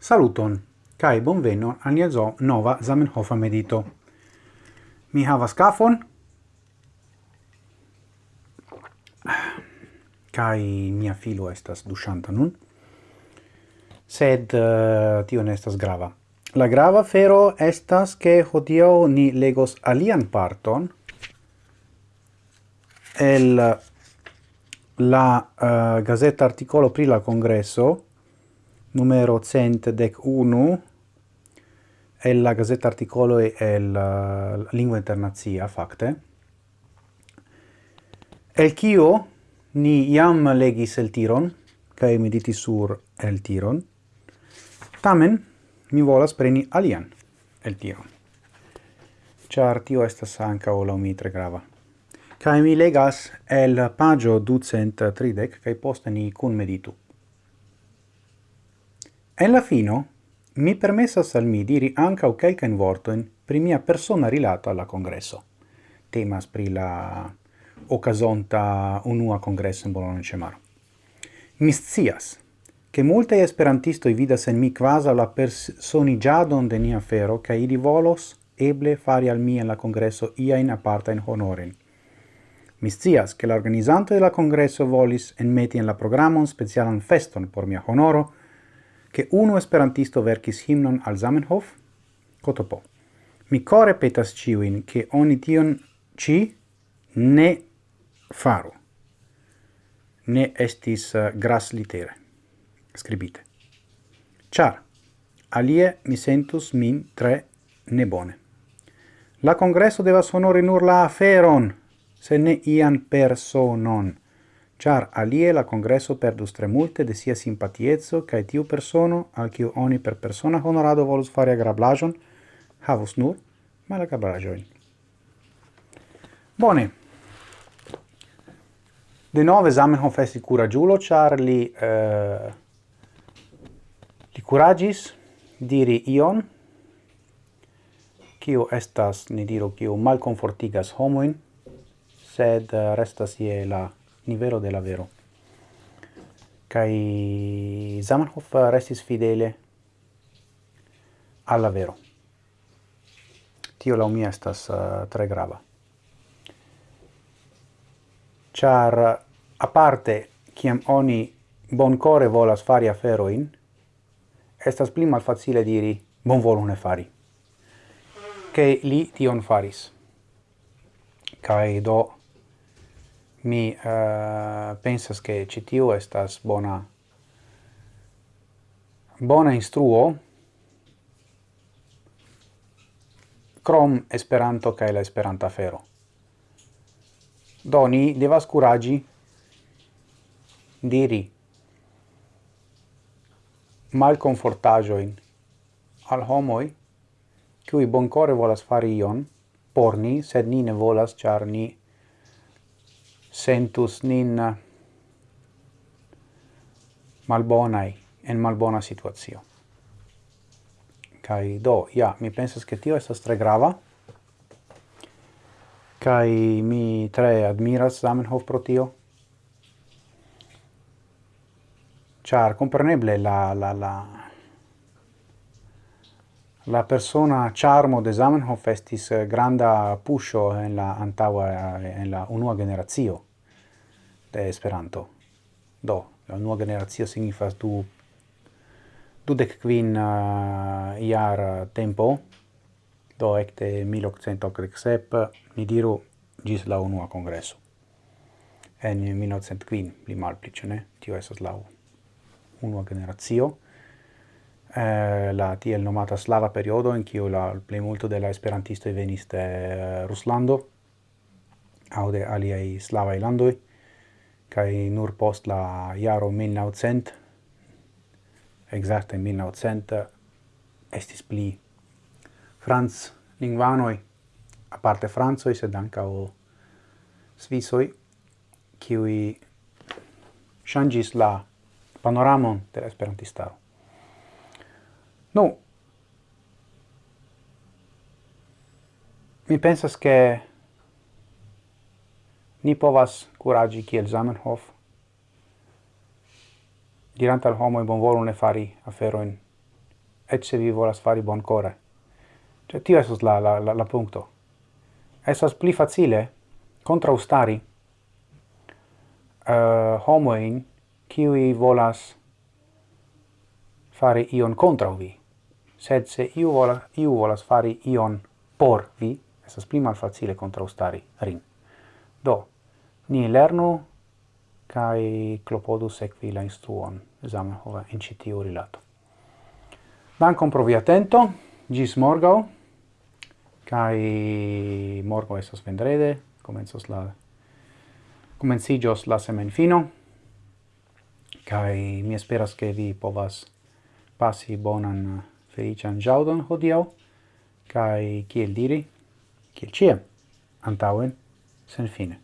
Saluton, cae bonvenon al nia zo nova Zamenhofa medito. Mi havas kafon, cae mia filo estas duscianta nun, sed uh, tio ne estas grava. La grava fero estas che hodio ni legos alian parton el la uh, gazeta articolo pri la congresso numero centdec unu e la gazzetta articolo e la uh, lingua internazia facte. El kio ni iam legis el tiron kaj mediti sur el tiron. Tamen mi volas preni alian el tiron. Char tio estas ankaŭ laŭ mi tre grava. Kai mi legas el pagio ducent tridek kaj poste ni kun meditu. En la fino, mi permessas al mi diri ancau quelcaen vortoin pri mia persona rilato alla congresso. Temas pri la ocasonta unua congresso in Bologna Cemaro. Mi scias, che multe esperantisto i vidas en mi quasa la personigiadon de nia fero, ca ili volos eble fari al mi en la congresso iain apartain honoren. Mi scias, che l'organizzante organizanto de la congresso volis enmeti en la programon specialan feston por mia honoro, che uno esperantisto verkis himnon al Zamenhof, Kotopo. Mi core petas ciuin che oni tion ci ne faru. Ne estis uh, gras litere scribite. Char, alie mi sentus min tre nebone. La congresso devas honori nur la aferon, se ne ian personon char alie la congresso perdus tre multe de sia simpatiezzo cae tiu persono, al kiu oni per persona honorado volus fare agrablajon, havus nur malagrablajoin. Bone. De nove Zamenhof esti curagiulo, char li, eh, li curagis diri ion, kiu estas, ni diru, kiu malconfortigas homoin, sed eh, restas ie la nivelo de la vero. Kai Zamenhof restis fidele alla vero. Tio la mia estas uh, tre grava. Char a parte kiam oni boncore volas fari aferoin, estas pli malfacile diri bon ne fari. Che li tion faris. Kai do mi uh, pensas che citiu estas bona bona instruo crom Esperanto kaj la Esperanta fero. Do ni devas curagi diri malconfortajoin al homoi cui boncore volas fari ion por ni, sed ni ne volas, char ni sentus nin malbonai en malbona situazio. Kai do, ja, mi pensas che tio estas tre grava, kai mi tre admiras Zamenhof pro tio, char compreneble la, la, la, La persona charmo de Zamenhof estis eh, granda pusho en la antaŭa eh, en la unua generacio de Esperanto. Do, la unua generacio signifas du dudek kvin eh, uh, jar tempo, do ekde 1887 mi diru gis la unua kongreso. En 1905 li malpli, ĉu ne? Tio estas la unua generacio eh, la tiel nomata slava periodo in kiu la plejmulto de la esperantisto venis de eh, Ruslando aŭ de aliaj slavaj landoj kaj nur post la jaro 1900 exacte 1900 estis pli franc lingvanoj aparte francoj sed ankaŭ svisoj kiuj ŝanĝis la panoramon de la esperantistaro. Nu, mi pensas che ni povas curagi kiel Zamenhof, dirant al homo bon bonvolu ne fari aferoin, et se vi volas fari boncore. Cioè, tio esos la, la, la, la punto. Esas pli facile contraustari uh, homoin kiui volas fare ion contra vi sed se iu, vola, iu volas fari ion por vi, estas pli malfacile contraustari rin. Do, ni lernu kai clopodu sekvi la instruon Zamenhof in ĉi tiu rilato. Dankon pro via atento, gis morgau, kai morgo estas vendrede, comencos la comencigos la semenfino, kai mi esperas ke vi povas passi bonan felician jaudon hodiau, cae, kiel diri, kiel ciam, antauen, sen fine.